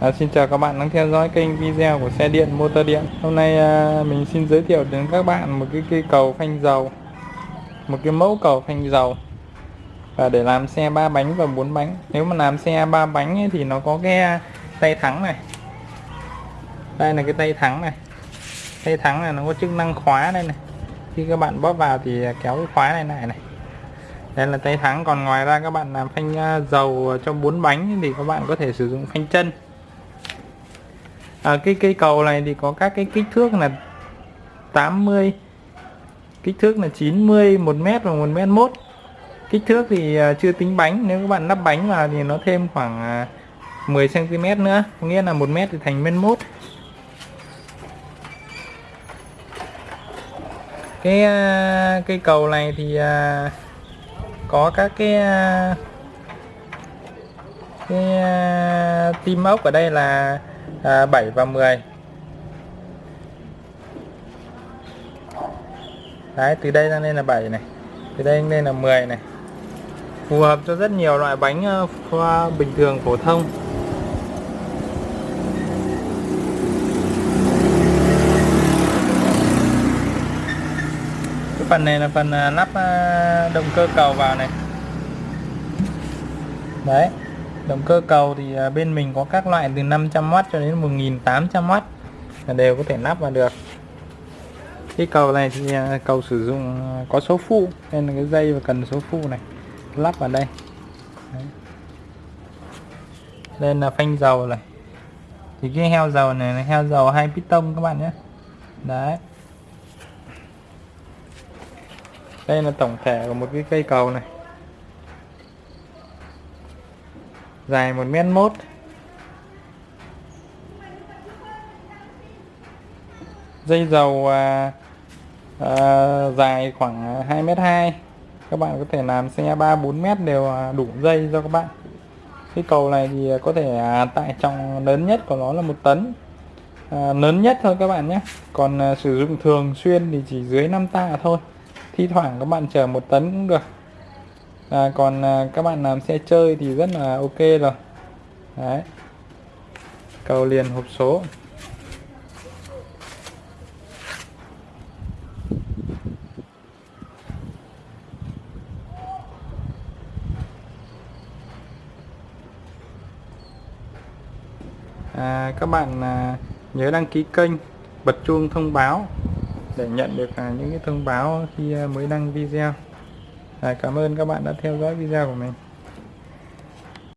À, xin chào các bạn đang theo dõi kênh video của xe điện motor điện. Hôm nay à, mình xin giới thiệu đến các bạn một cái cây cầu phanh dầu Một cái mẫu cầu phanh dầu. Và để làm xe ba bánh và bốn bánh. Nếu mà làm xe ba bánh ấy, thì nó có cái tay thắng này. Đây là cái tay thắng này. Tay thắng này nó có chức năng khóa đây này. Khi các bạn bóp vào thì kéo cái khóa này lại này đây là tay thắng còn ngoài ra các bạn làm phanh à, dầu cho bốn bánh thì các bạn có thể sử dụng phanh chân. À, cái cây cầu này thì có các cái kích thước là 80 kích thước là 90 1 mét và 1 mét 1 kích thước thì à, chưa tính bánh nếu các bạn lắp bánh vào thì nó thêm khoảng à, 10 cm nữa có nghĩa là 1 mét thì thành mét mốt. Cái cây cầu này thì có các cái à, cái à, tim ốc ở đây là à, 7 và 10 đấy từ đây ra lên là 7 này từ đây lên là 10 này. Phù hợp cho rất nhiều loại bánh uh, bình thường phổ thông. Cái phần này là phần à, lắp à, động cơ cầu vào này. Đấy, động cơ cầu thì à, bên mình có các loại từ 500W cho đến 1800W là đều có thể lắp vào được. Cái cầu này thì cầu sử dụng có số phụ nên là cái dây và cần số phụ này lắp vào đây. Đấy. đây là phanh dầu này. Thì cái heo dầu này là heo dầu hai piston các bạn nhé. Đấy. Đây là tổng thể của một cái cây cầu này. Dài một mét mốt. Dây dầu à, à, dài khoảng 2 mét 2 các bạn có thể làm xe 3 4 mét đều à, đủ dây cho các bạn. Cái cầu này thì có thể à, tải trọng lớn nhất của nó là một tấn. À, lớn nhất thôi các bạn nhé. Còn à, sử dụng thường xuyên thì chỉ dưới 5 tạ thôi thi thoảng các bạn chở một tấn cũng được. À, còn à, các bạn làm xe chơi thì rất là ok rồi. Đấy. Cầu liền hộp số. À, các bạn à, nhớ đăng ký kênh bật chuông thông báo để nhận được à, những cái thông báo khi à, mới đăng video. À, cảm ơn các bạn đã theo dõi video của mình.